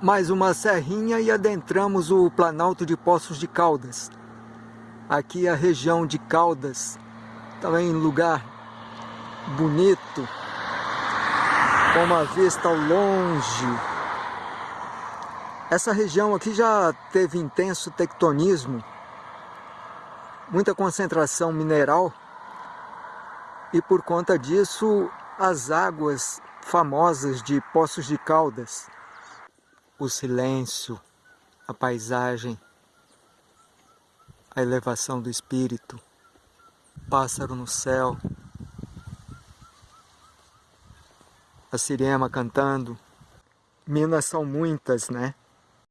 mais uma serrinha e adentramos o Planalto de Poços de Caldas. Aqui a região de Caldas, também lugar bonito, com uma vista ao longe. Essa região aqui já teve intenso tectonismo, muita concentração mineral e por conta disso as águas famosas de Poços de Caldas, o silêncio, a paisagem, a elevação do espírito, pássaro no céu, a sirema cantando. Minas são muitas, né?